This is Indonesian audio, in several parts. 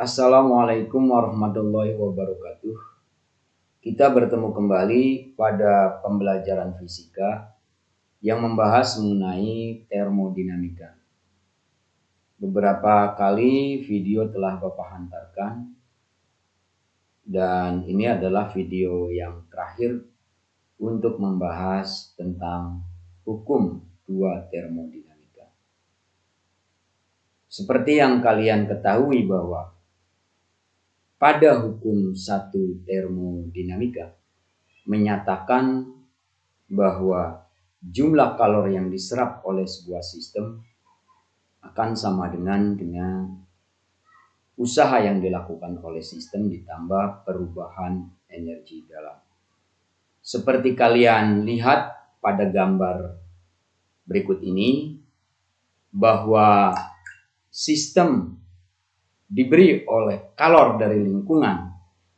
Assalamualaikum warahmatullahi wabarakatuh. Kita bertemu kembali pada pembelajaran fisika yang membahas mengenai termodinamika. Beberapa kali video telah Bapak hantarkan dan ini adalah video yang terakhir untuk membahas tentang hukum dua termodinamika. Seperti yang kalian ketahui bahwa pada hukum satu termodinamika menyatakan bahwa jumlah kalori yang diserap oleh sebuah sistem akan sama dengan dengan usaha yang dilakukan oleh sistem ditambah perubahan energi dalam. Seperti kalian lihat pada gambar berikut ini bahwa sistem diberi oleh kalor dari lingkungan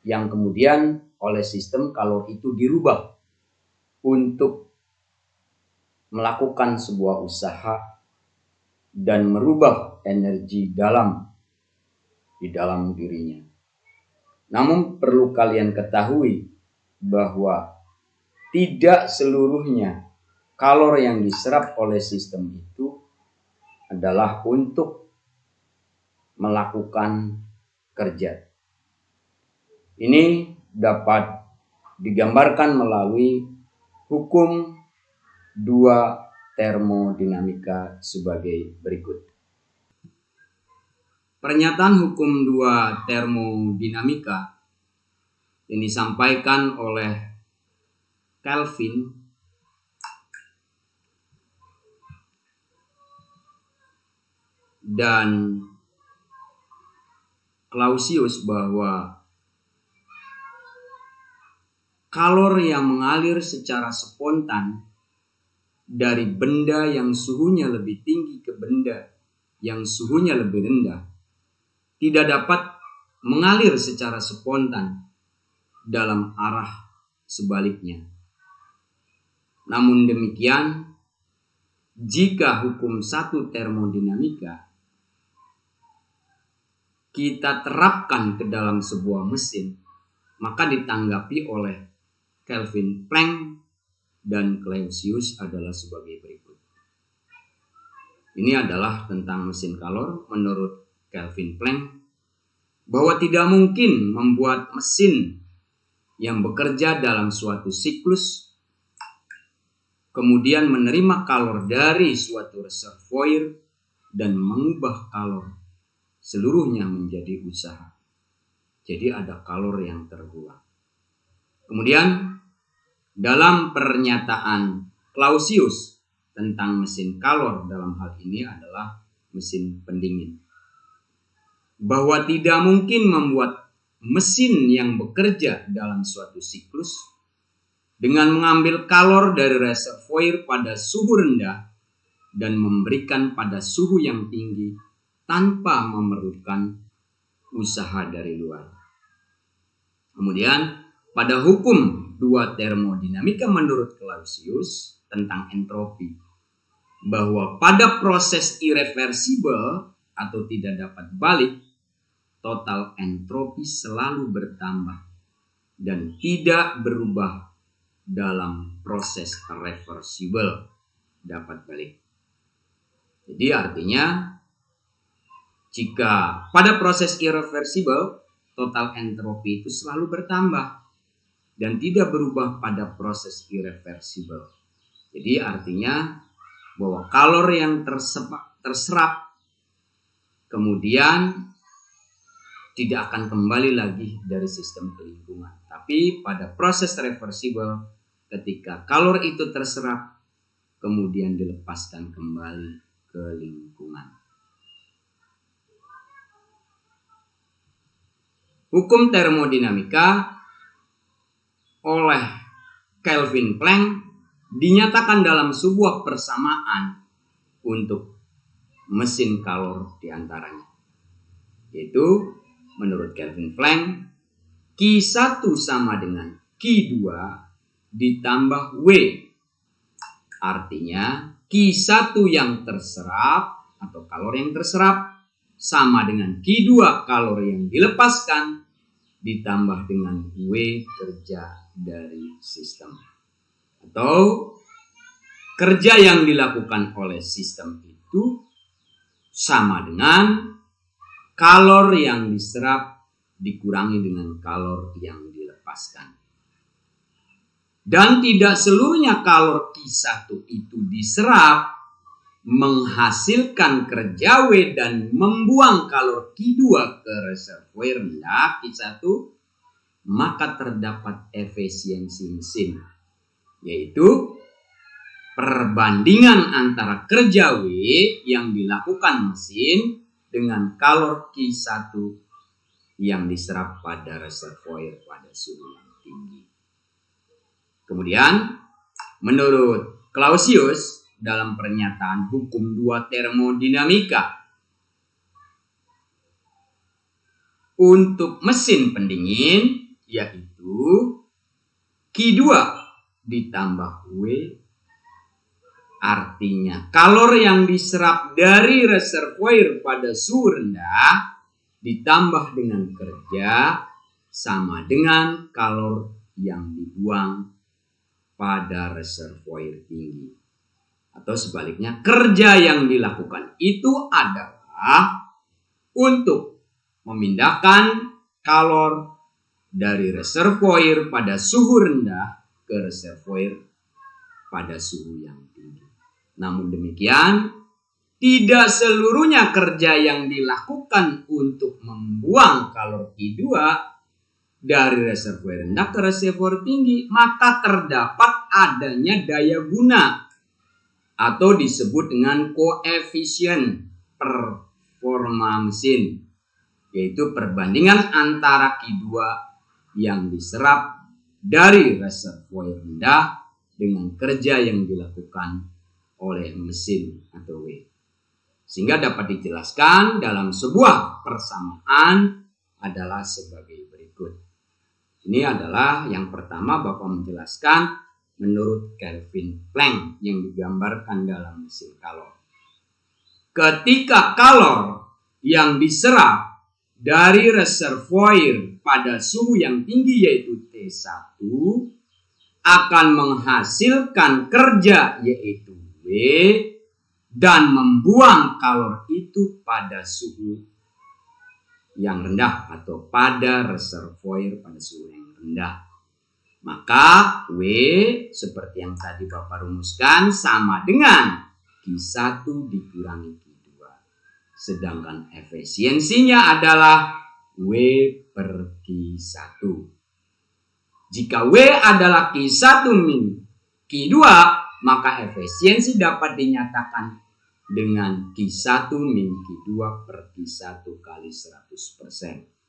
yang kemudian oleh sistem kalor itu dirubah untuk melakukan sebuah usaha dan merubah energi dalam di dalam dirinya. Namun perlu kalian ketahui bahwa tidak seluruhnya kalor yang diserap oleh sistem itu adalah untuk melakukan kerja. Ini dapat digambarkan melalui hukum dua termodinamika sebagai berikut. Pernyataan hukum dua termodinamika yang disampaikan oleh Kelvin dan Clausius bahwa kalor yang mengalir secara spontan dari benda yang suhunya lebih tinggi ke benda yang suhunya lebih rendah tidak dapat mengalir secara spontan dalam arah sebaliknya. Namun demikian, jika hukum satu termodinamika kita terapkan ke dalam sebuah mesin, maka ditanggapi oleh Kelvin Planck dan Clausius adalah sebagai berikut. Ini adalah tentang mesin kalor menurut Kelvin Planck bahwa tidak mungkin membuat mesin yang bekerja dalam suatu siklus kemudian menerima kalor dari suatu reservoir dan mengubah kalor seluruhnya menjadi usaha. Jadi ada kalor yang terbuang. Kemudian dalam pernyataan Clausius tentang mesin kalor dalam hal ini adalah mesin pendingin. Bahwa tidak mungkin membuat mesin yang bekerja dalam suatu siklus dengan mengambil kalor dari reservoir pada suhu rendah dan memberikan pada suhu yang tinggi tanpa memerlukan usaha dari luar. Kemudian pada hukum dua termodinamika menurut Clausius tentang entropi bahwa pada proses irreversibel atau tidak dapat balik total entropi selalu bertambah dan tidak berubah dalam proses reversible dapat balik. Jadi artinya jika pada proses irreversible total entropi itu selalu bertambah dan tidak berubah pada proses irreversible. Jadi artinya bahwa kalor yang terserap, terserap kemudian tidak akan kembali lagi dari sistem lingkungan. Tapi pada proses reversible, ketika kalor itu terserap, kemudian dilepaskan kembali ke lingkungan. Hukum termodinamika oleh Kelvin Planck dinyatakan dalam sebuah persamaan untuk mesin kalor di antaranya. Yaitu menurut Kelvin Planck, Q1 sama dengan Q2 ditambah W. Artinya Q1 yang terserap atau kalori yang terserap sama dengan Q2 kalori yang dilepaskan ditambah dengan W kerja dari sistem. Atau kerja yang dilakukan oleh sistem itu sama dengan kalor yang diserap dikurangi dengan kalor yang dilepaskan. Dan tidak seluruhnya kalor Q1 itu diserap menghasilkan kerja W dan membuang kalor Q2 ke reservoir rendah Q1 maka terdapat efisiensi mesin yaitu perbandingan antara kerja W yang dilakukan mesin dengan kalor Q1 yang diserap pada reservoir pada suhu yang tinggi. Kemudian, menurut Clausius dalam pernyataan hukum dua termodinamika, untuk mesin pendingin yaitu Q2 ditambah W artinya kalor yang diserap dari reservoir pada suhu rendah ditambah dengan kerja sama dengan kalor yang dibuang pada reservoir tinggi. Atau sebaliknya, kerja yang dilakukan itu adalah untuk memindahkan kalor dari reservoir pada suhu rendah ke reservoir pada suhu yang tinggi. Namun demikian, tidak seluruhnya kerja yang dilakukan untuk membuang kalor Q2 dari reservoir rendah ke reservoir tinggi, maka terdapat adanya daya guna atau disebut dengan koefisien performa mesin, yaitu perbandingan antara Q2 yang diserap dari reservoir rendah dengan kerja yang dilakukan oleh mesin atau W. Sehingga dapat dijelaskan dalam sebuah persamaan adalah sebagai ini adalah yang pertama Bapak menjelaskan menurut Kelvin Planck yang digambarkan dalam mesin kalor. Ketika kalor yang diserap dari reservoir pada suhu yang tinggi yaitu T1 akan menghasilkan kerja yaitu W dan membuang kalor itu pada suhu yang rendah atau pada reservoir pada suhu yang rendah. Maka W seperti yang tadi Bapak rumuskan sama dengan Q1 dikurangi Q2. Sedangkan efisiensinya adalah W per Q1. Jika W adalah Q1 min Q2, maka efisiensi dapat dinyatakan dengan Q1 min Q2 per Q1 kali 100%.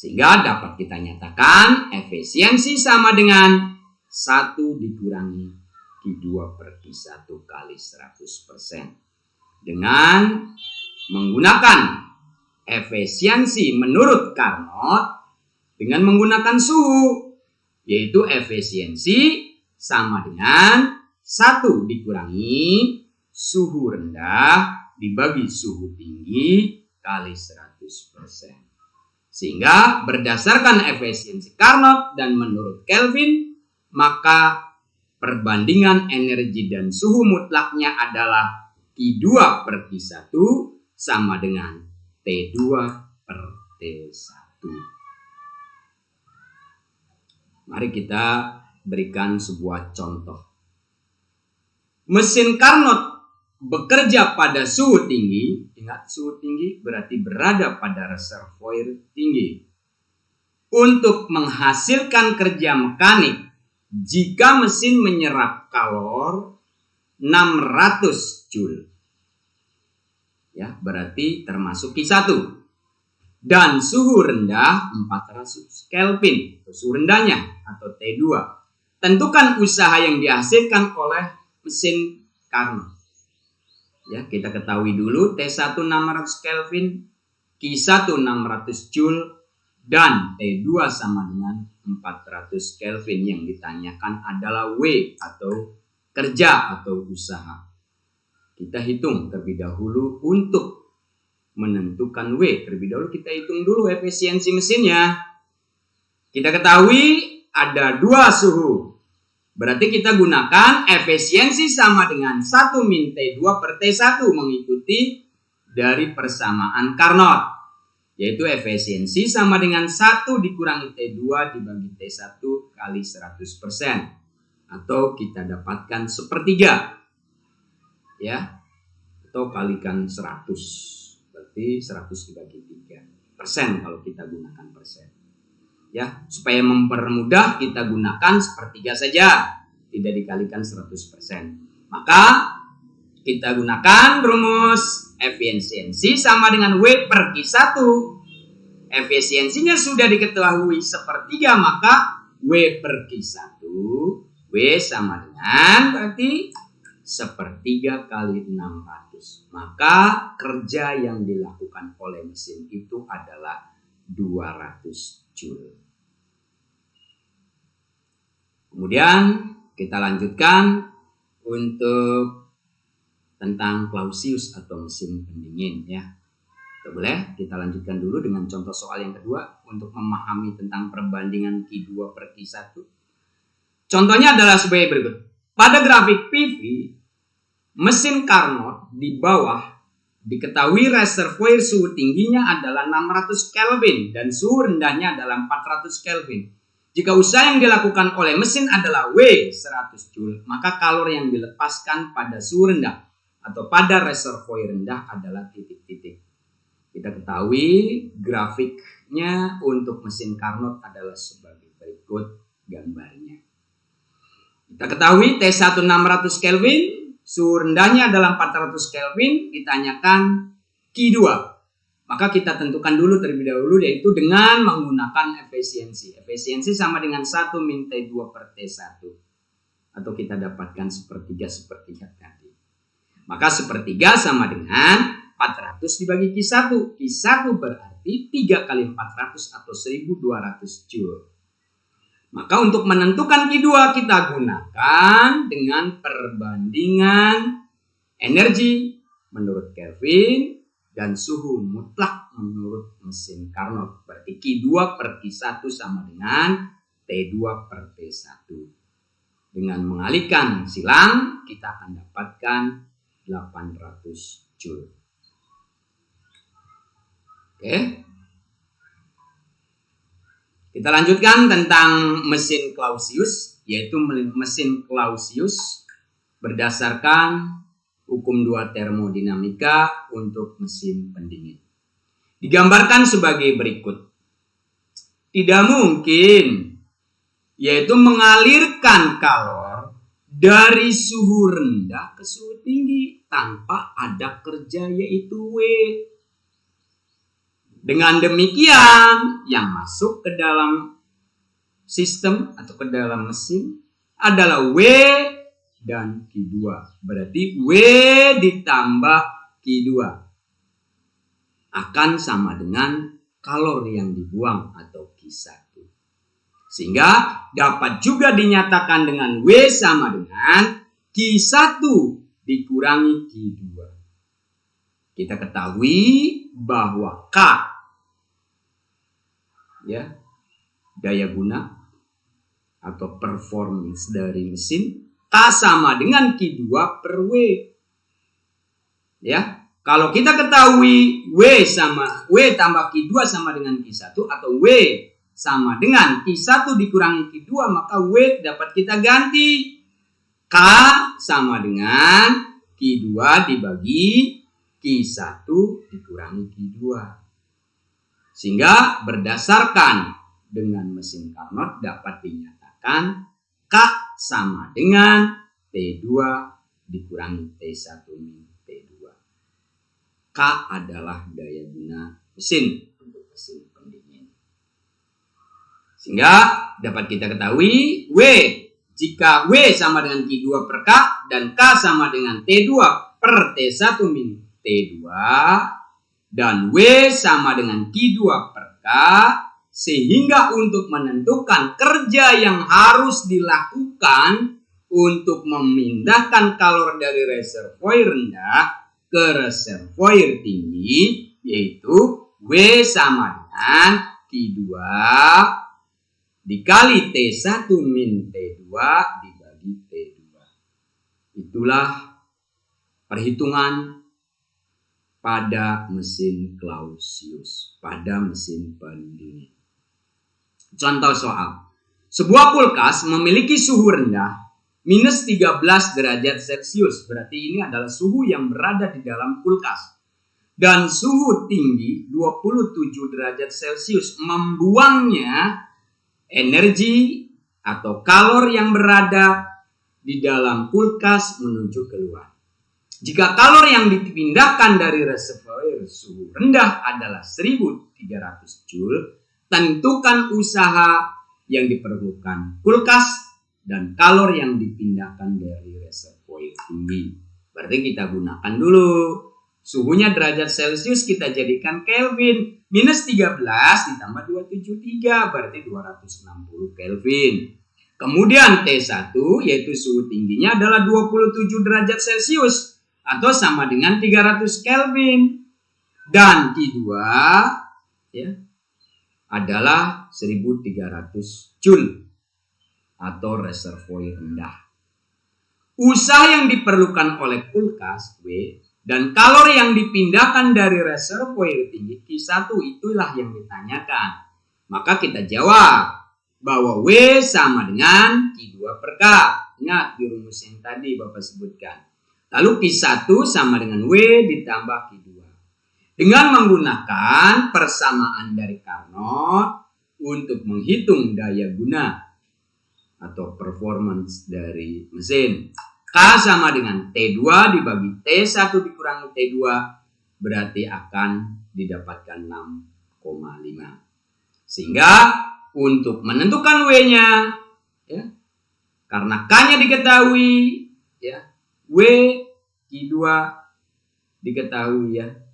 Sehingga dapat kita nyatakan efisiensi sama dengan 1 dikurangi Q2 per Q1 kali 100%. Dengan menggunakan efisiensi menurut Carnot dengan menggunakan suhu. Yaitu efisiensi sama dengan 1 dikurangi suhu rendah dibagi suhu tinggi kali 100%. Sehingga berdasarkan efisiensi Carnot dan menurut Kelvin, maka perbandingan energi dan suhu mutlaknya adalah T2 per T1 sama dengan T2 per T1. Mari kita berikan sebuah contoh. Mesin Carnot bekerja pada suhu tinggi, ingat suhu tinggi berarti berada pada reservoir tinggi. Untuk menghasilkan kerja mekanik, jika mesin menyerap kalor 600 joule. Ya, berarti termasuk Q1. Dan suhu rendah 400 Kelvin, suhu rendahnya atau T2. Tentukan usaha yang dihasilkan oleh mesin Carnot. Ya, kita ketahui dulu T1 600 Kelvin, Q1 600 Joule, dan T2 sama dengan 400 Kelvin yang ditanyakan adalah W atau kerja atau usaha. Kita hitung terlebih dahulu untuk menentukan W. Terlebih dahulu kita hitung dulu efisiensi mesinnya. Kita ketahui ada dua suhu. Berarti kita gunakan efisiensi sama dengan 1 min T2 per T1 mengikuti dari persamaan Carnot. Yaitu efisiensi sama dengan 1 dikurangi T2 dibagi T1 kali 100%. Atau kita dapatkan sepertiga. Ya. Atau kalikan 100. Berarti 100 dibagi 3. Persen kalau kita gunakan persen. Ya, supaya mempermudah kita gunakan sepertiga saja. Tidak dikalikan 100%. Maka kita gunakan rumus efisiensi sama dengan W per Q1. Efisiensinya sudah diketahui sepertiga, maka W per Q1, W sama dengan berarti sepertiga kali 600. Maka kerja yang dilakukan oleh mesin itu adalah 200 Joule. Kemudian kita lanjutkan untuk tentang Clausius atau mesin pendingin ya. Boleh kita lanjutkan dulu dengan contoh soal yang kedua untuk memahami tentang perbandingan Q2 per Q1. Contohnya adalah sebagai berikut. Pada grafik PV, mesin Carnot di bawah diketahui reservoir suhu tingginya adalah 600 Kelvin dan suhu rendahnya adalah 400 Kelvin. Jika usaha yang dilakukan oleh mesin adalah W 100 Joule, maka kalor yang dilepaskan pada suhu rendah atau pada reservoir rendah adalah titik-titik. Kita ketahui grafiknya untuk mesin Carnot adalah sebagai berikut gambarnya. Kita ketahui T1 600 Kelvin, suhu rendahnya adalah 400 Kelvin, ditanyakan Q2. Maka kita tentukan dulu terlebih dahulu yaitu dengan menggunakan efisiensi. Efisiensi sama dengan 1 min T2 per T1. Atau kita dapatkan sepertiga sepertiga tadi. Maka sepertiga sama dengan 400 dibagi Q1. Q1 berarti 3 kali 400 atau 1200 Joule. Maka untuk menentukan Q2 kita gunakan dengan perbandingan energi menurut Kelvin dan suhu mutlak menurut mesin Carnot. Berarti Q2 per Q1 sama dengan T2 per T1. Dengan mengalihkan silang kita akan dapatkan 800 Joule. Oke. Kita lanjutkan tentang mesin Clausius, yaitu mesin Clausius berdasarkan hukum dua termodinamika untuk mesin pendingin. Digambarkan sebagai berikut. Tidak mungkin, yaitu mengalirkan kalor dari suhu rendah ke suhu tinggi tanpa ada kerja yaitu W. Dengan demikian, yang masuk ke dalam sistem atau ke dalam mesin adalah W dan Q2. Berarti W ditambah Q2 akan sama dengan kalor yang dibuang atau Q1. Sehingga dapat juga dinyatakan dengan W sama dengan Q1 dikurangi Q2. Kita ketahui bahwa K ya daya guna atau performance dari mesin K sama dengan Q2 per W. Ya, kalau kita ketahui W sama W tambah Q2 sama dengan Q1 atau W sama dengan Q1 dikurangi Q2 maka W dapat kita ganti K sama dengan Q2 dibagi Q1 dikurangi Q2 sehingga berdasarkan dengan mesin Carnot dapat dinyatakan K sama dengan T2 dikurangi T1 min T2 K adalah daya guna mesin untuk mesin sehingga dapat kita ketahui W jika W sama dengan Q2 per K dan K sama dengan T2 per T1 min T2 dan W sama dengan Q2 per K sehingga untuk menentukan kerja yang harus dilakukan untuk memindahkan kalor dari reservoir rendah ke reservoir tinggi yaitu W sama dengan Q2 dikali T1 min T2 dibagi T2. Itulah perhitungan pada mesin Clausius, pada mesin pendingin. Contoh soal. Sebuah kulkas memiliki suhu rendah minus 13 derajat Celcius. Berarti ini adalah suhu yang berada di dalam kulkas. Dan suhu tinggi 27 derajat Celcius membuangnya energi atau kalor yang berada di dalam kulkas menuju keluar. Jika kalor yang dipindahkan dari reservoir suhu rendah adalah 1300 Joule, tentukan usaha yang diperlukan kulkas dan kalor yang dipindahkan dari reservoir tinggi. Berarti kita gunakan dulu. Suhunya derajat Celcius kita jadikan Kelvin. Minus 13 ditambah 273 berarti 260 Kelvin. Kemudian T1 yaitu suhu tingginya adalah 27 derajat Celcius atau sama dengan 300 Kelvin. Dan T2 ya adalah 1300 Joule atau reservoir rendah. Usaha yang diperlukan oleh kulkas W dan kalor yang dipindahkan dari reservoir tinggi Q1 itulah yang ditanyakan. Maka kita jawab bahwa W sama dengan Q2 per K. Ingat di rumus yang tadi Bapak sebutkan. Lalu Q1 sama dengan W ditambah Q2. Dengan menggunakan persamaan dari Carnot untuk menghitung daya guna atau performance dari mesin. K sama dengan T2 dibagi T1 dikurangi T2 berarti akan didapatkan 6,5. Sehingga untuk menentukan W-nya ya, karena K-nya diketahui ya, W Q2 diketahui ya.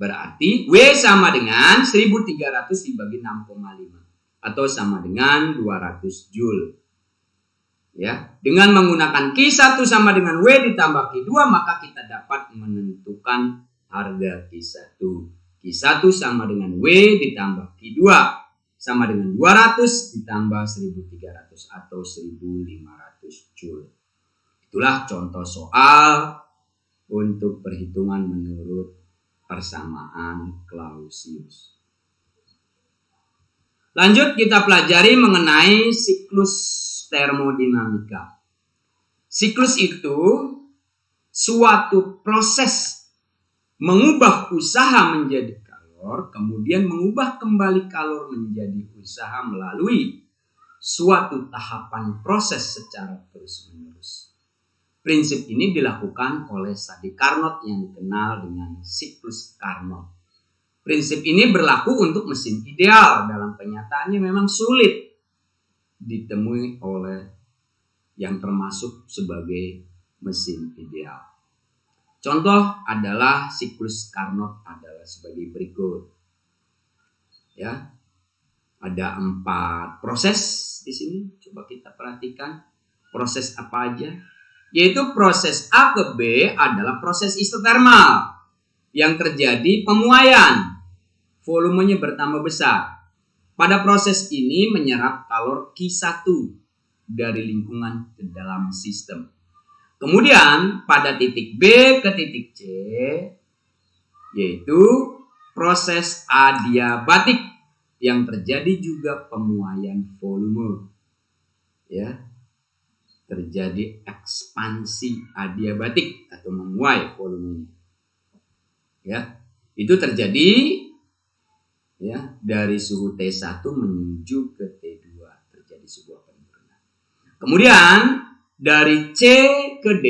Berarti W sama dengan 1300 dibagi 6,5 atau sama dengan 200 Joule. Ya dengan menggunakan Q1 sama dengan W ditambah Q2 maka kita dapat menentukan harga Q1 Q1 sama dengan W ditambah Q2 sama dengan 200 ditambah 1300 atau 1500 Joule. Itulah contoh soal untuk perhitungan menurut persamaan Clausius lanjut kita pelajari mengenai siklus termodinamika. Siklus itu suatu proses mengubah usaha menjadi kalor, kemudian mengubah kembali kalor menjadi usaha melalui suatu tahapan proses secara terus-menerus. Prinsip ini dilakukan oleh Sadi Carnot yang dikenal dengan siklus Carnot. Prinsip ini berlaku untuk mesin ideal. Dalam kenyataannya memang sulit ditemui oleh yang termasuk sebagai mesin ideal. Contoh adalah siklus Carnot adalah sebagai berikut. Ya, ada empat proses di sini. Coba kita perhatikan proses apa aja. Yaitu proses A ke B adalah proses isotermal yang terjadi pemuaian. Volumenya bertambah besar. Pada proses ini menyerap kalor Q1 dari lingkungan ke dalam sistem. Kemudian pada titik B ke titik C yaitu proses adiabatik yang terjadi juga pemuaian volume. Ya. Terjadi ekspansi adiabatik atau memuai volume. Ya. Itu terjadi ya dari suhu T1 menuju ke T2 terjadi sebuah penurunan. Kemudian dari C ke D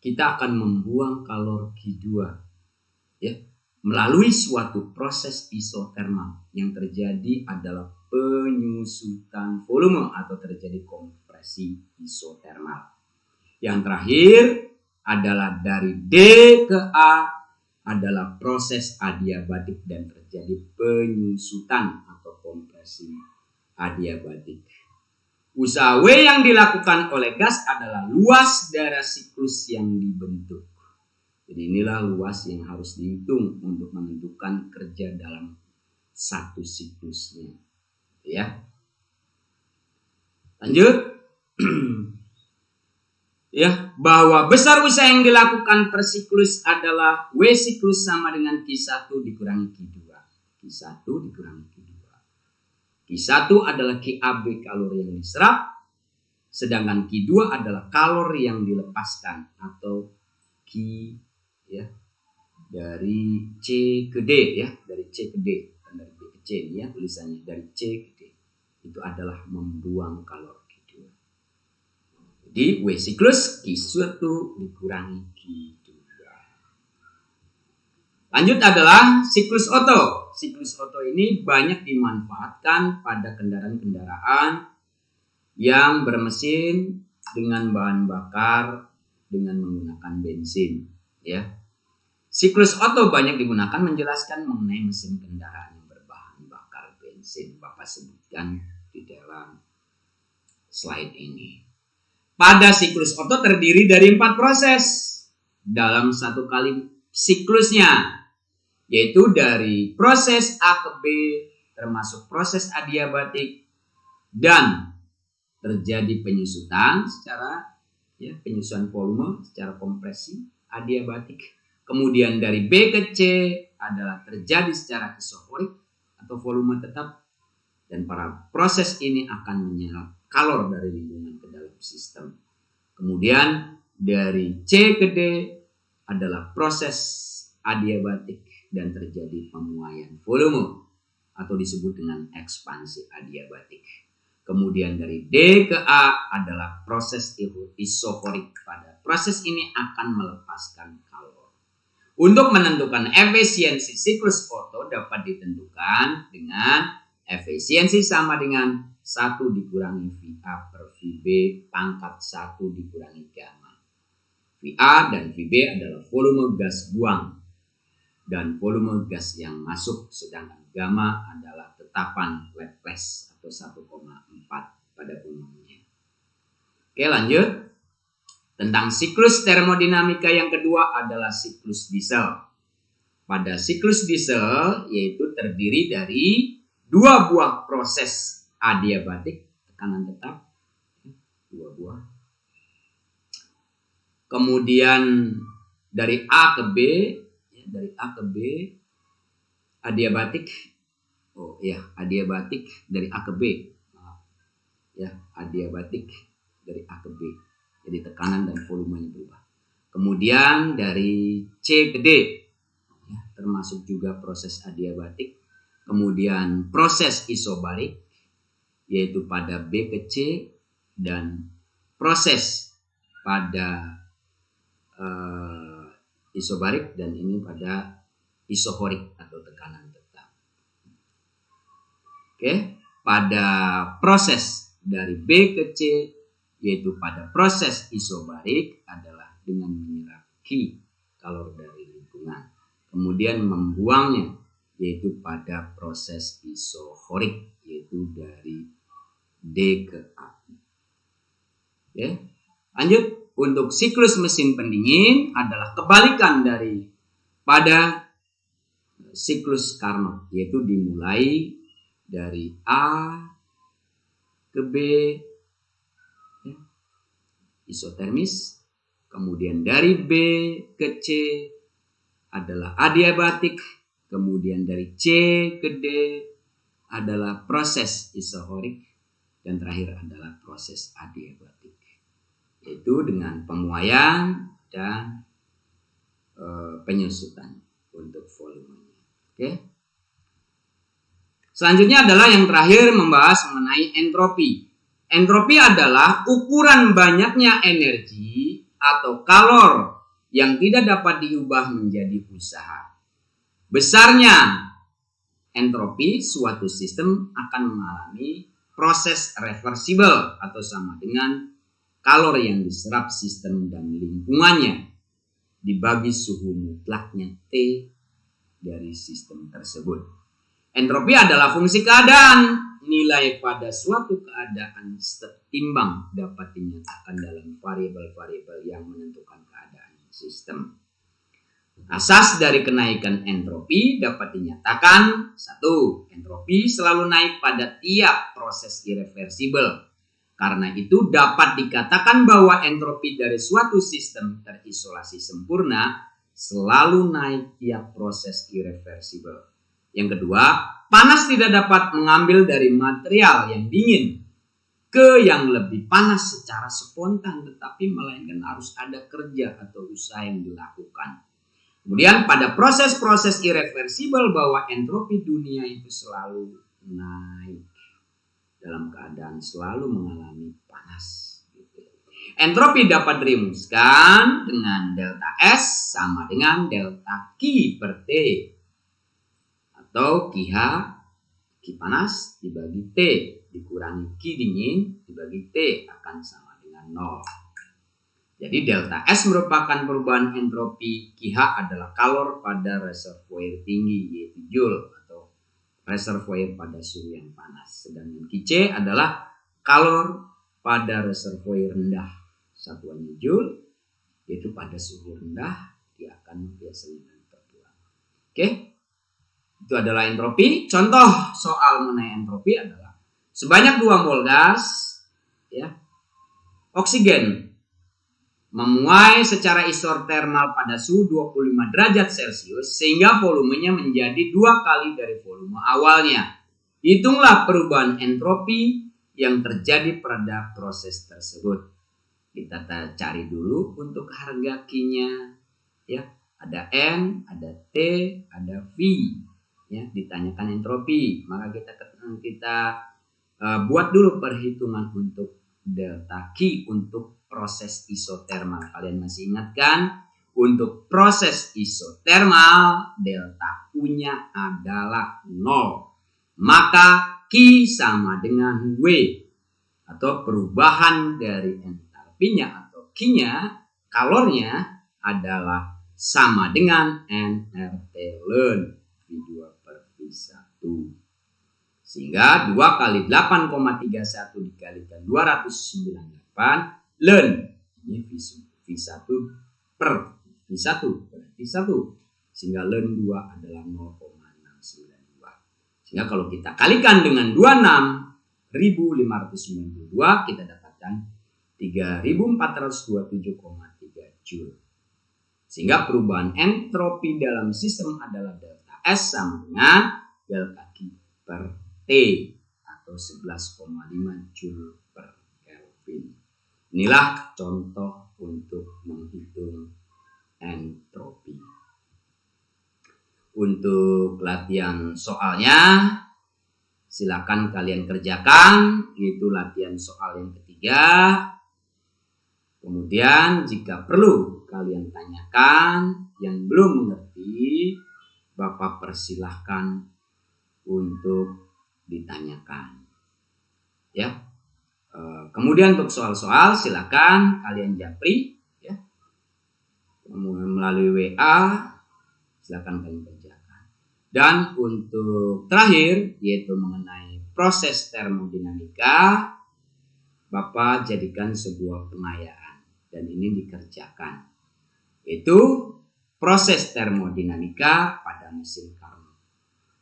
kita akan membuang kalor Q2 ya melalui suatu proses isotermal yang terjadi adalah penyusutan volume atau terjadi kompresi isotermal. Yang terakhir adalah dari D ke A adalah proses adiabatik dan terjadi penyusutan atau kompresi adiabatik. Usaha W yang dilakukan oleh gas adalah luas darah siklus yang dibentuk. Jadi inilah luas yang harus dihitung untuk menentukan kerja dalam satu siklusnya. Ya. Lanjut. ya, bahwa besar usaha yang dilakukan per siklus adalah W siklus sama dengan Q1 dikurangi Q2. Q1 dikurangi Q2. Q1 adalah QAB kalori yang diserap, sedangkan Q2 adalah kalori yang dilepaskan atau Q ya dari C ke D ya, dari C ke D, dari B ke C ya tulisannya dari C ke. Itu adalah membuang kalori Q2. Jadi W siklus Q1 dikurangi Q2. Lanjut adalah siklus oto. Siklus oto ini banyak dimanfaatkan pada kendaraan-kendaraan yang bermesin dengan bahan bakar dengan menggunakan bensin, ya. Siklus oto banyak digunakan menjelaskan mengenai mesin kendaraan bensin. Bapak sebutkan di dalam slide ini. Pada siklus oto terdiri dari empat proses dalam satu kali siklusnya yaitu dari proses A ke B termasuk proses adiabatik dan terjadi penyusutan secara ya penyusutan volume secara kompresi adiabatik kemudian dari B ke C adalah terjadi secara isoporik atau volume tetap dan para proses ini akan menyerap kalor dari lingkungan ke dalam sistem kemudian dari C ke D adalah proses adiabatik dan terjadi pemuaian volume atau disebut dengan ekspansi adiabatik. Kemudian dari D ke A adalah proses isokorik pada proses ini akan melepaskan kalor. Untuk menentukan efisiensi siklus Otto dapat ditentukan dengan efisiensi sama dengan 1 dikurangi VA per VB pangkat 1 dikurangi gamma. VA dan VB adalah volume gas buang dan volume gas yang masuk sedangkan gamma adalah tetapan Laplace atau 1,4 pada umumnya. Oke lanjut. Tentang siklus termodinamika yang kedua adalah siklus diesel. Pada siklus diesel yaitu terdiri dari dua buah proses adiabatik. Tekanan tetap. Dua buah. Kemudian dari A ke B dari A ke B adiabatik. Oh ya adiabatik dari A ke B. Ya adiabatik dari A ke B jadi tekanan dan volumenya berubah kemudian dari C ke D ya, termasuk juga proses adiabatik kemudian proses isobarik yaitu pada B ke C dan proses pada uh, isobarik dan ini pada isohorik atau tekanan tetap. Oke, pada proses dari B ke C yaitu pada proses isobarik adalah dengan menyerap Q kalor dari lingkungan. Kemudian membuangnya yaitu pada proses isohorik yaitu dari D ke A. Oke, lanjut untuk siklus mesin pendingin adalah kebalikan dari pada siklus Carnot yaitu dimulai dari A ke B isotermis kemudian dari B ke C adalah adiabatik kemudian dari C ke D adalah proses isohorik dan terakhir adalah proses adiabatik yaitu dengan pemuaian dan e, penyusutan untuk volumenya. Oke. Selanjutnya adalah yang terakhir membahas mengenai entropi. Entropi adalah ukuran banyaknya energi atau kalor yang tidak dapat diubah menjadi usaha. Besarnya entropi suatu sistem akan mengalami proses reversible atau sama dengan kalori yang diserap sistem dan lingkungannya dibagi suhu mutlaknya T dari sistem tersebut. Entropi adalah fungsi keadaan. Nilai pada suatu keadaan setimbang dapat dinyatakan dalam variabel-variabel yang menentukan keadaan sistem. Asas dari kenaikan entropi dapat dinyatakan satu, entropi selalu naik pada tiap proses irreversibel. Karena itu dapat dikatakan bahwa entropi dari suatu sistem terisolasi sempurna selalu naik tiap proses irreversibel. Yang kedua, panas tidak dapat mengambil dari material yang dingin ke yang lebih panas secara spontan, tetapi melainkan harus ada kerja atau usaha yang dilakukan. Kemudian pada proses-proses irreversibel bahwa entropi dunia itu selalu naik dalam keadaan selalu mengalami panas. Gitu. Entropi dapat dirumuskan dengan delta S sama dengan delta Q per T atau QH Q panas dibagi T dikurangi Q dingin dibagi T akan sama dengan 0. Jadi delta S merupakan perubahan entropi QH adalah kalor pada reservoir tinggi yaitu Joule atau reservoir pada suhu yang panas. Sedangkan QC adalah kalor pada reservoir rendah satuannya Joule yaitu pada suhu rendah dia akan biasanya terbuang. Oke. Itu adalah entropi. Contoh soal mengenai entropi adalah sebanyak 2 mol gas ya. Oksigen memuai secara isotermal pada suhu 25 derajat Celcius sehingga volumenya menjadi dua kali dari volume awalnya. Hitunglah perubahan entropi yang terjadi pada proses tersebut. Kita cari dulu untuk harga Q-nya. Ya, ada N, ada T, ada V. Ya, ditanyakan entropi. Maka kita kita uh, buat dulu perhitungan untuk delta Q untuk proses isotermal. Kalian masih ingat kan? Untuk proses isotermal, delta U-nya adalah 0. Maka Q sama dengan W. Atau perubahan dari entalpinya atau Q-nya, kalornya adalah sama dengan nRT ln V2 per V1. Sehingga 2 kali 8,31 dikalikan 298 learn ini V1 per V1 berarti 1 sehingga learn 2 adalah 0,692 sehingga kalau kita kalikan dengan 26.592 kita dapatkan 3.427,3 joule sehingga perubahan entropi dalam sistem adalah delta S sama dengan delta Q per T atau 11,5 joule per Kelvin. Inilah contoh untuk menghitung entropi. Untuk latihan soalnya, silakan kalian kerjakan. Itu latihan soal yang ketiga. Kemudian jika perlu kalian tanyakan yang belum mengerti, Bapak persilahkan untuk ditanyakan. Ya, Eh, kemudian untuk soal-soal silakan kalian japri ya. Melalui WA silakan kalian kerjakan. Dan untuk terakhir yaitu mengenai proses termodinamika Bapak jadikan sebuah pengayaan dan ini dikerjakan. Itu proses termodinamika pada mesin Carnot.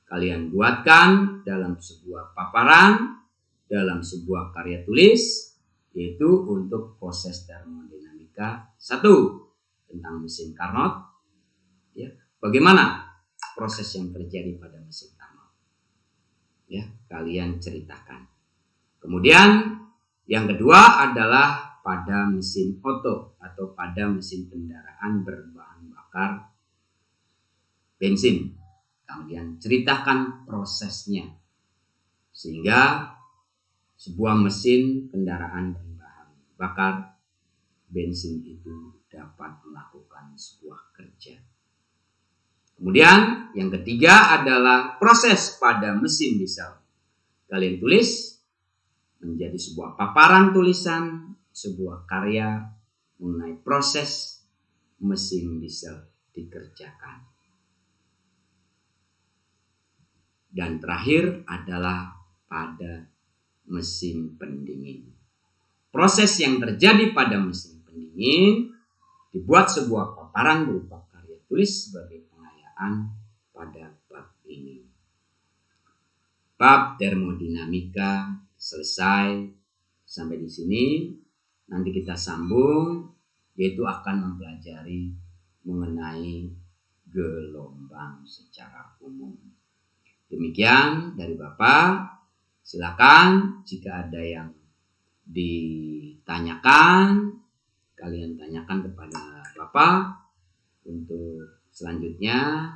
Kalian buatkan dalam sebuah paparan dalam sebuah karya tulis yaitu untuk proses termodinamika. Satu tentang mesin Carnot ya bagaimana proses yang terjadi pada mesin Carnot ya kalian ceritakan. Kemudian yang kedua adalah pada mesin oto atau pada mesin kendaraan berbahan bakar bensin kemudian ceritakan prosesnya sehingga sebuah mesin kendaraan berbahan bakar bensin itu dapat melakukan sebuah kerja. Kemudian yang ketiga adalah proses pada mesin diesel. Kalian tulis menjadi sebuah paparan tulisan, sebuah karya mengenai proses mesin diesel dikerjakan. Dan terakhir adalah pada mesin pendingin. Proses yang terjadi pada mesin pendingin dibuat sebuah paparan berupa karya tertulis sebagai pengayaan pada bab ini. Bab termodinamika selesai sampai di sini. Nanti kita sambung yaitu akan mempelajari mengenai gelombang secara umum. Demikian dari Bapak. Silakan jika ada yang ditanyakan, kalian tanyakan kepada Bapak untuk selanjutnya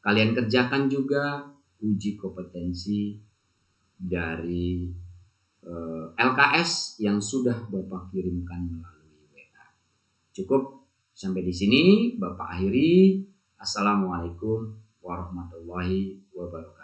kalian kerjakan juga uji kompetensi dari eh, LKS yang sudah Bapak kirimkan melalui. Cukup sampai di sini Bapak akhiri. Assalamualaikum warahmatullahi wabarakatuh.